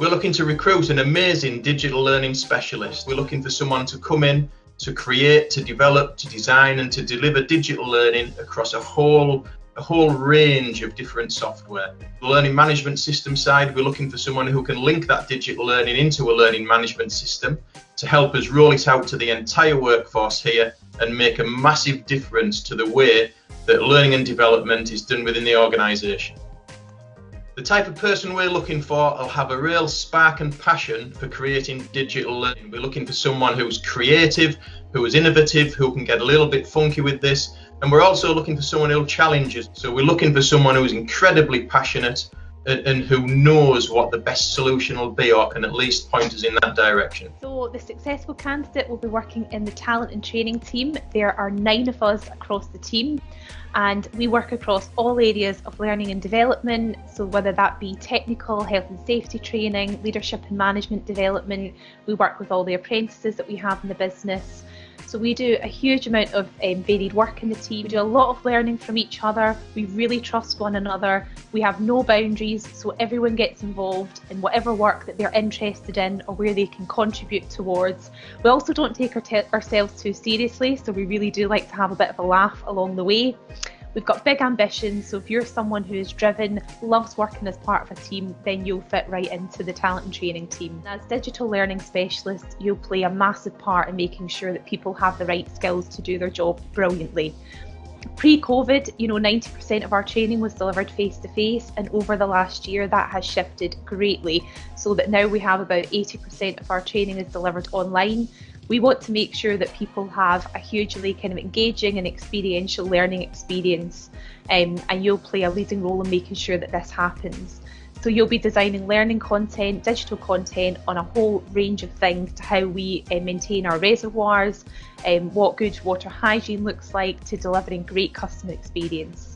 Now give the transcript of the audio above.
We're looking to recruit an amazing digital learning specialist. We're looking for someone to come in to create, to develop, to design, and to deliver digital learning across a whole a whole range of different software. The learning management system side, we're looking for someone who can link that digital learning into a learning management system to help us roll it out to the entire workforce here and make a massive difference to the way that learning and development is done within the organisation. The type of person we're looking for will have a real spark and passion for creating digital learning. We're looking for someone who's creative, who is innovative, who can get a little bit funky with this. And we're also looking for someone who'll challenge us. So we're looking for someone who's incredibly passionate and, who knows what the best solution will be or can at least point us in that direction. So the successful candidate will be working in the talent and training team. There are nine of us across the team and we work across all areas of learning and development. So whether that be technical, health and safety training, leadership and management development, we work with all the apprentices that we have in the business. So we do a huge amount of um, varied work in the team. We do a lot of learning from each other. We really trust one another. We have no boundaries, so everyone gets involved in whatever work that they're interested in or where they can contribute towards. We also don't take our ourselves too seriously, so we really do like to have a bit of a laugh along the way. We've got big ambitions, so if you're someone who is driven, loves working as part of a team, then you'll fit right into the talent and training team. As digital learning specialists, you'll play a massive part in making sure that people have the right skills to do their job brilliantly. Pre-COVID, you know, 90% of our training was delivered face to face, and over the last year that has shifted greatly, so that now we have about 80% of our training is delivered online we want to make sure that people have a hugely kind of engaging and experiential learning experience um, and you'll play a leading role in making sure that this happens. So you'll be designing learning content, digital content on a whole range of things to how we uh, maintain our reservoirs, um, what good water hygiene looks like to delivering great customer experience.